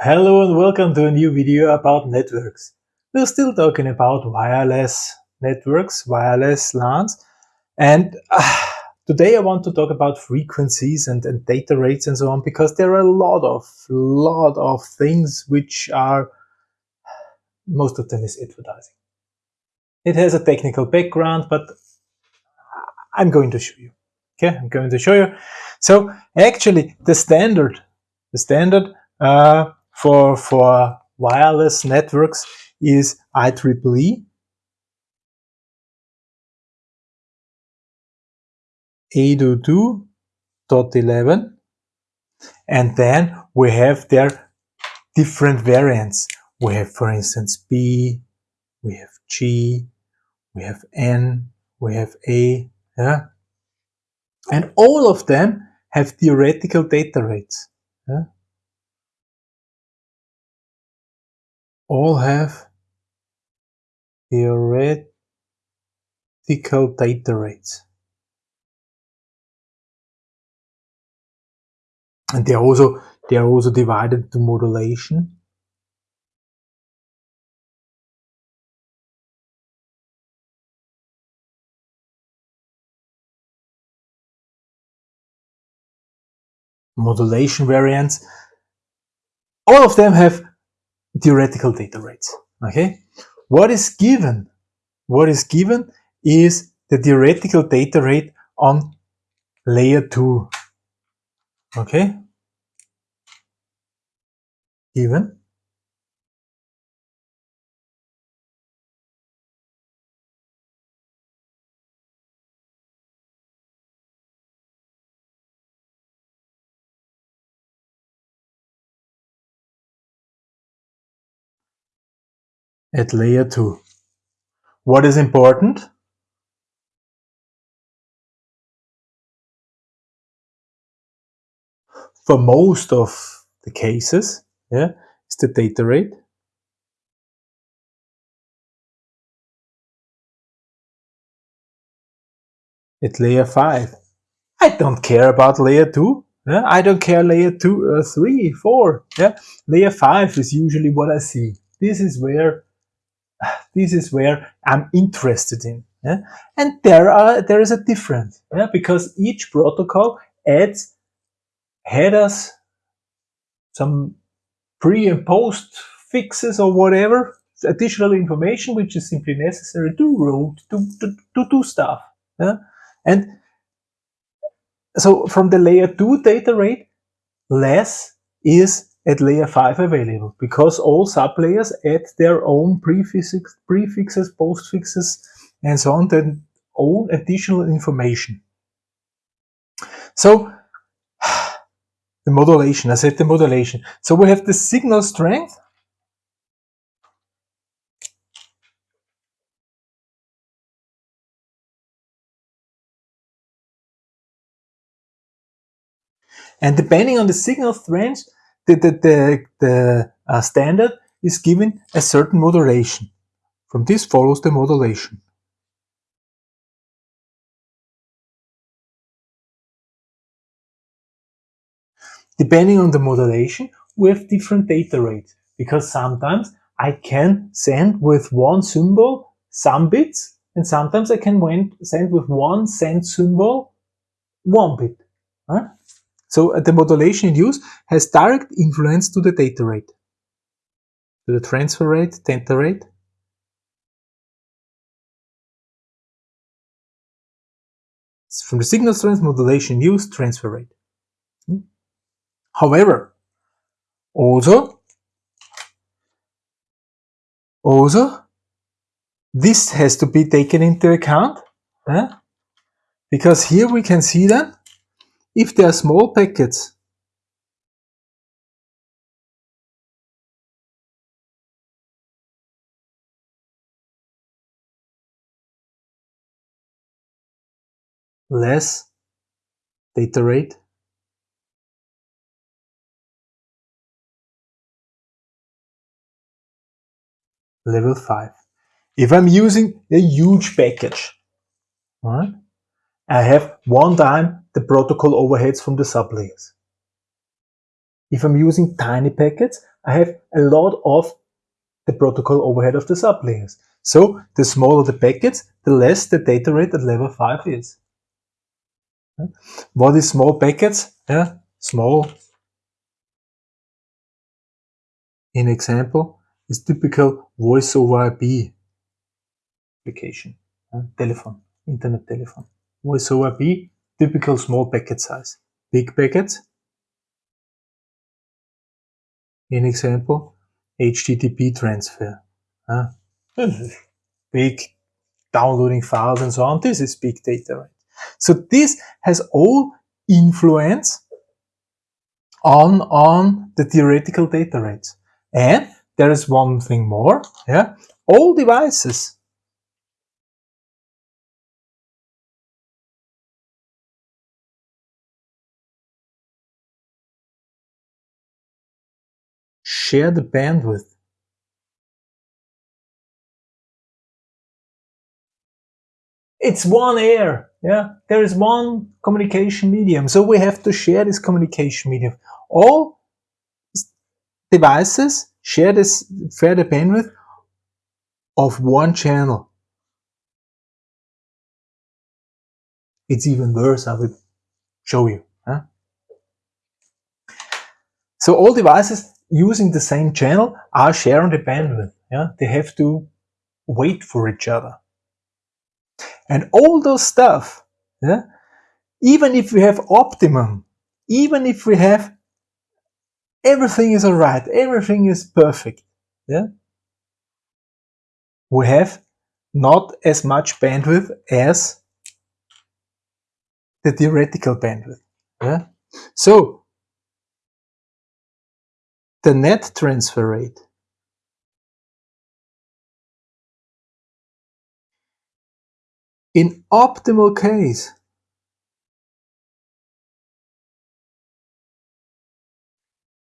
Hello and welcome to a new video about networks. We're still talking about wireless networks, wireless LANs, and uh, today I want to talk about frequencies and, and, data rates and so on because there are a lot of lot of things which are most of them is advertising. It has a technical background, but I'm going to show you. Okay, I'm going to show you. So actually, the standard, the standard. Uh, for, for wireless networks is IEEE. 802.11 and then we have their different variants. We have, for instance, B, we have G, we have N, we have A, yeah? And all of them have theoretical data rates. Yeah? All have theoretical data rates. And they are also they are also divided to modulation. Modulation variants. All of them have theoretical data rates. Okay, what is given? What is given is the theoretical data rate on layer 2. Okay, given at layer 2. What is important? For most of the cases, yeah, is the data rate. At layer 5. I don't care about layer 2. Yeah? I don't care layer 2, uh, 3, 4. Yeah? Layer 5 is usually what I see. This is where this is where I'm interested in. Yeah? And there are there is a difference yeah? because each protocol adds headers, some pre and post fixes or whatever, additional information which is simply necessary to route, to, to, to do stuff. Yeah? And so from the layer 2 data rate, less is at layer 5 available because all sublayers add their own prefixes, prefixes postfixes, and so on, their own additional information. So the modulation, I said the modulation. So we have the signal strength. And depending on the signal strength, the, the, the, the uh, standard is given a certain modulation. From this follows the modulation. Depending on the modulation, we have different data rates because sometimes I can send with one symbol some bits and sometimes I can send with one send symbol one bit. Huh? So uh, the modulation in use has direct influence to the data rate, to the transfer rate, data rate. From the signal strength modulation use transfer rate. Hmm. However, also, also, this has to be taken into account, because here we can see that if they are small packets, less. Data rate. Level 5. If I'm using a huge package, right, I have one time the protocol overheads from the sublayers. If I'm using tiny packets, I have a lot of the protocol overhead of the sublayers. So the smaller the packets, the less the data rate at level 5 is. What is small packets? Yeah, small. In example is typical voice over IP application, telephone, internet telephone. Voice over IP, typical small packet size. Big packets, in example, HTTP transfer. Uh, big downloading files and so on. This is big data, right? So this has all influence on, on the theoretical data rates. And there is one thing more, yeah, all devices share the bandwidth. It's one air yeah? There is one communication medium. So we have to share this communication medium. All devices share this share the bandwidth of one channel. It's even worse i will show you huh? so all devices using the same channel are sharing the bandwidth yeah they have to wait for each other and all those stuff, yeah, even if we have optimum, even if we have everything is alright, everything is perfect, yeah, we have not as much bandwidth as the theoretical bandwidth. Yeah? So, the net transfer rate In optimal case,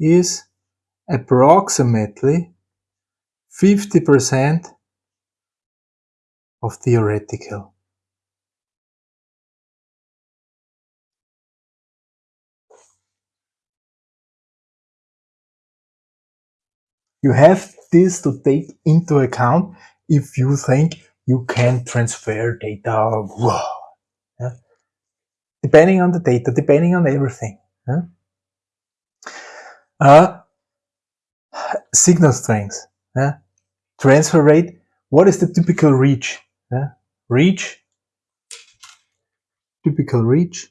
is approximately 50% of theoretical. You have this to take into account if you think you can transfer data. Yeah? Depending on the data, depending on everything. Yeah? Uh, signal strength, yeah? transfer rate. What is the typical reach? Reach, typical reach.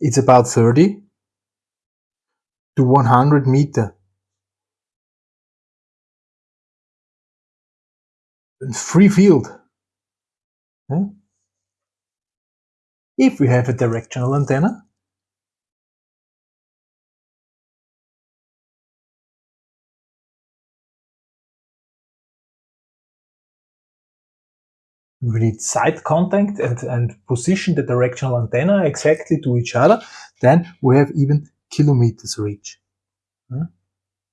It's about 30 to 100 meter. Free field. If we have a directional antenna, we need side contact and, and position the directional antenna exactly to each other, then we have even kilometers reach.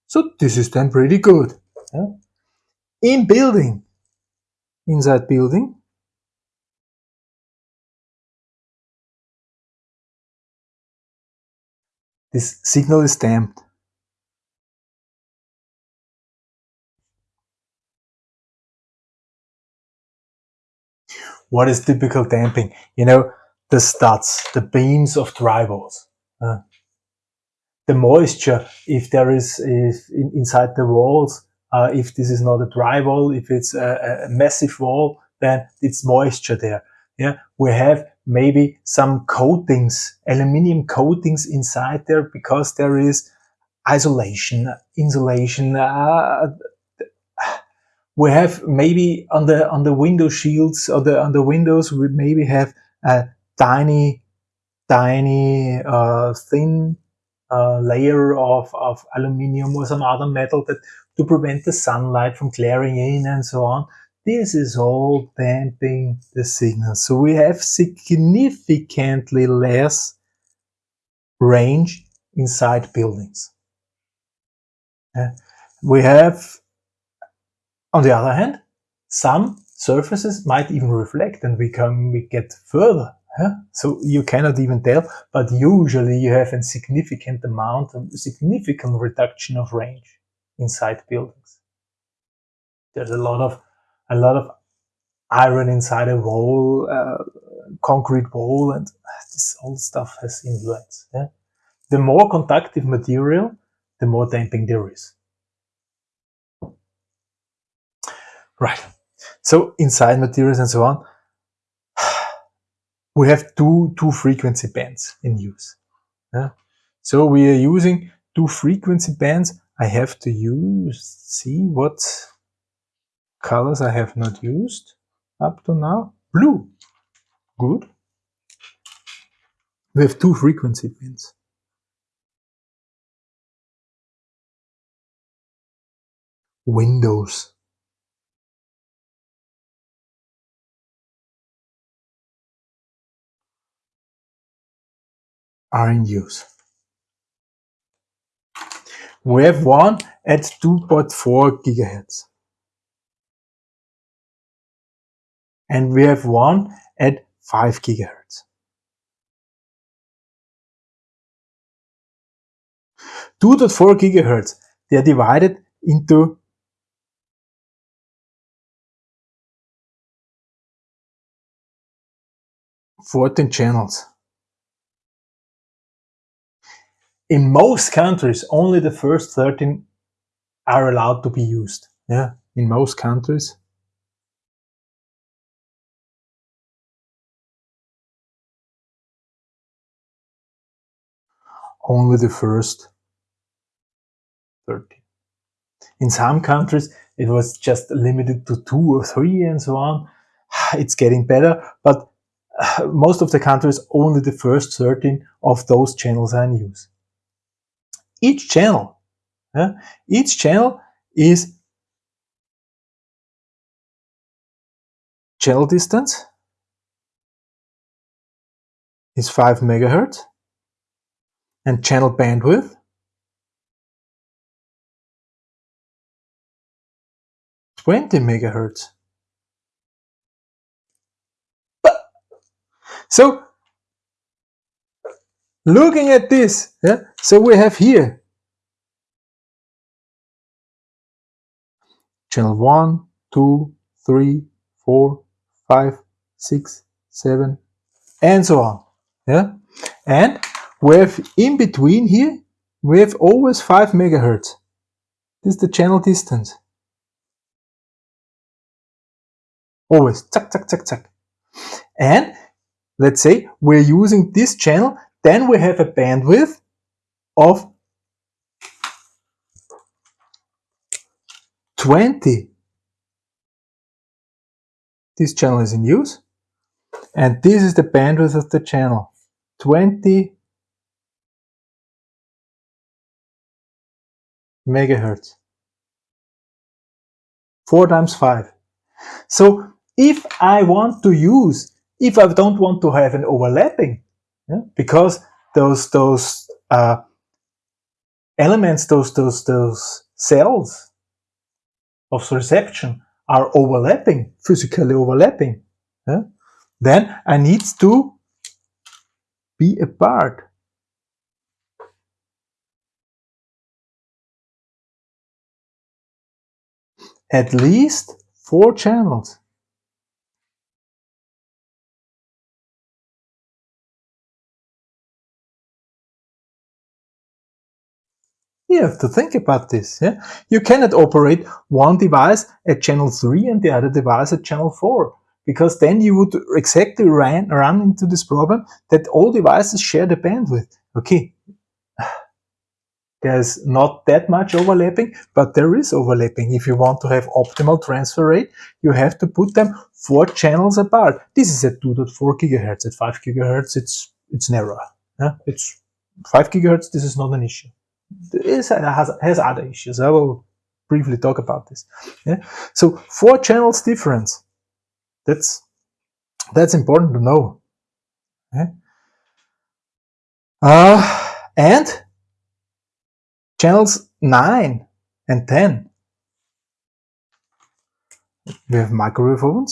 So this is then pretty good. In building, inside building. This signal is damped. What is typical damping? You know, the studs, the beams of drywalls. Uh, the moisture, if there is if in, inside the walls, uh, if this is not a dry wall, if it's a, a, massive wall, then it's moisture there. Yeah, we have maybe some coatings, aluminium coatings inside there because there is isolation, insulation. Uh, we have maybe on the on the window shields or the on the windows we maybe have a tiny, tiny, uh, thin uh, layer of, of aluminium or some other metal that to prevent the sunlight from glaring in and so on. This is all damping the signal. So we have significantly less range inside buildings. Uh, we have, on the other hand, some surfaces might even reflect and we can we get further. Huh? So you cannot even tell, but usually you have a significant amount, a significant reduction of range inside buildings. There's a lot of a lot of iron inside a wall, uh, concrete wall, and this all stuff has influence. Yeah? The more conductive material, the more damping there is. Right. So inside materials and so on, we have two, two frequency bands in use. Yeah? So we are using two frequency bands. I have to use, see what colors I have not used up to now. Blue. Good. We have two frequency bands. Windows. Are in use. We have one at 2.4 gigahertz. And we have one at 5 gigahertz. 2.4 gigahertz, they are divided into fourteen channels. In most countries, only the first 13 are allowed to be used. Yeah, in most countries. Only the first 13. In some countries, it was just limited to two or three and so on. It's getting better, but most of the countries, only the first 13 of those channels are in use each channel. Yeah? Each channel is channel distance is 5 megahertz and channel bandwidth 20 megahertz. So looking at this, yeah, so we have here channel 1, 2, 3, 4, 5, 6, 7, and so on. Yeah, and we have in between here, we have always 5 megahertz. This is the channel distance. Always, zack, zack, zack, zack. And let's say we're using this channel then we have a bandwidth of 20. This channel is in use. And this is the bandwidth of the channel. 20 megahertz. 4 times 5. So if I want to use, if I don't want to have an overlapping, yeah? because those those uh, elements, those those those cells of reception are overlapping, physically overlapping. Yeah? Then I need to be apart. At least four channels. You have to think about this. Yeah? You cannot operate one device at channel 3 and the other device at channel 4 because then you would exactly run, run into this problem that all devices share the bandwidth. Okay, there's not that much overlapping, but there is overlapping. If you want to have optimal transfer rate, you have to put them four channels apart. This is at 2.4 gigahertz. At 5 gigahertz, it's it's narrower. Yeah? It's 5 gigahertz, this is not an issue this has, has other issues. I will briefly talk about this. Yeah? So four channels difference. That's that's important to know. Yeah? Uh, and channels 9 and 10. We have microwave.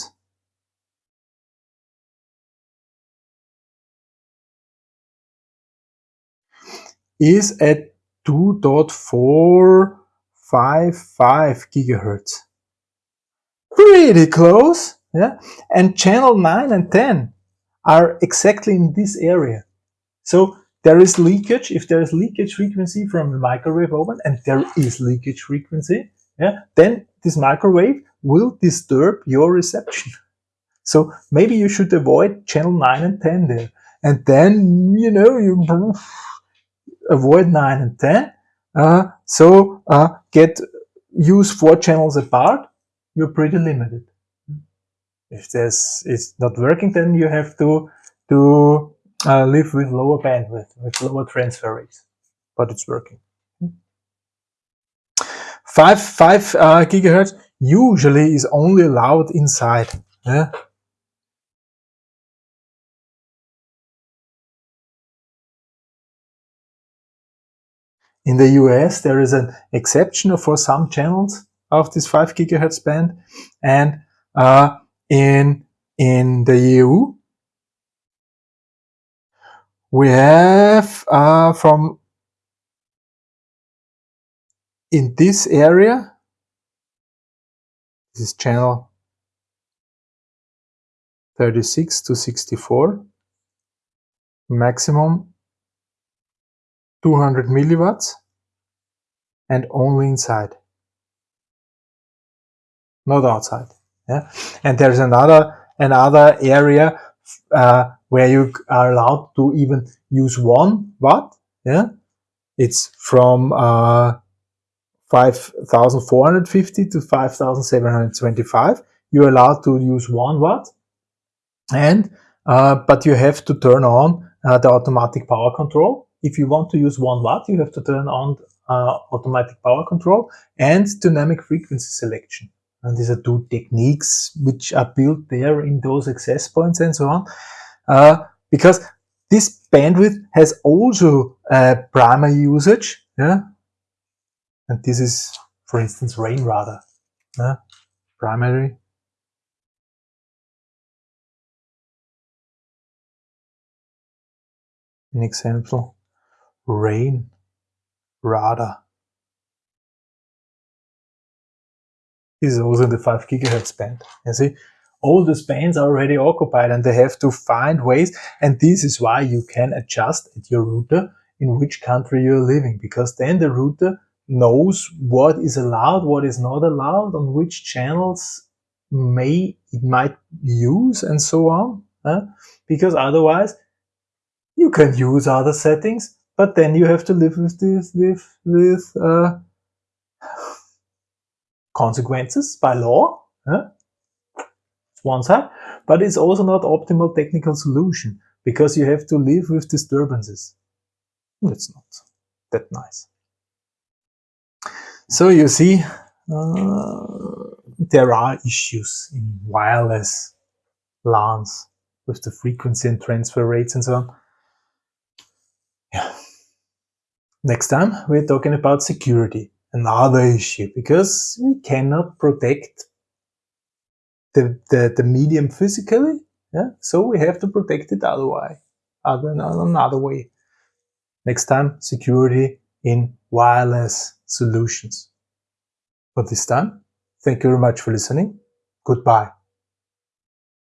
Is at 2.455 gigahertz. Pretty close, yeah? And channel 9 and 10 are exactly in this area. So there is leakage, if there is leakage frequency from the microwave oven, and there is leakage frequency, yeah, then this microwave will disturb your reception. So maybe you should avoid channel 9 and 10 there. And then, you know, you avoid 9 and 10. Uh, so uh, get use four channels apart, you're pretty limited. If this is not working, then you have to, to uh, live with lower bandwidth, with lower transfer rates. But it's working. 5, 5 uh, gigahertz usually is only allowed inside. Yeah? In the US, there is an exception for some channels of this 5 gigahertz band. And uh, in, in the EU, we have uh, from in this area, this is channel 36 to 64, maximum 200 milliwatts and only inside, not outside. Yeah, and there's another another area uh, where you are allowed to even use one watt. Yeah, it's from uh, 5,450 to 5,725. You're allowed to use one watt, and uh, but you have to turn on uh, the automatic power control. If you want to use one watt, you have to turn on uh, automatic power control and dynamic frequency selection. And these are two techniques which are built there in those access points and so on. Uh, because this bandwidth has also primary usage. Yeah, and this is, for instance, rain radar. Uh, primary. An example, rain radar. This is also in the 5 gigahertz band. You see, all the bands are already occupied and they have to find ways. And this is why you can adjust at your router in which country you're living, because then the router knows what is allowed, what is not allowed, on which channels may it might use and so on. Because otherwise you can use other settings, but then you have to live with this with with uh, consequences by law. Uh, one side, but it's also not optimal technical solution because you have to live with disturbances. It's not that nice. So you see, uh, there are issues in wireless LANs with the frequency and transfer rates and so on. Yeah. Next time we're talking about security, another issue, because we cannot protect the, the, the medium physically, yeah? so we have to protect it otherwise, other, another way. Next time, security in wireless solutions. For this time, thank you very much for listening. Goodbye.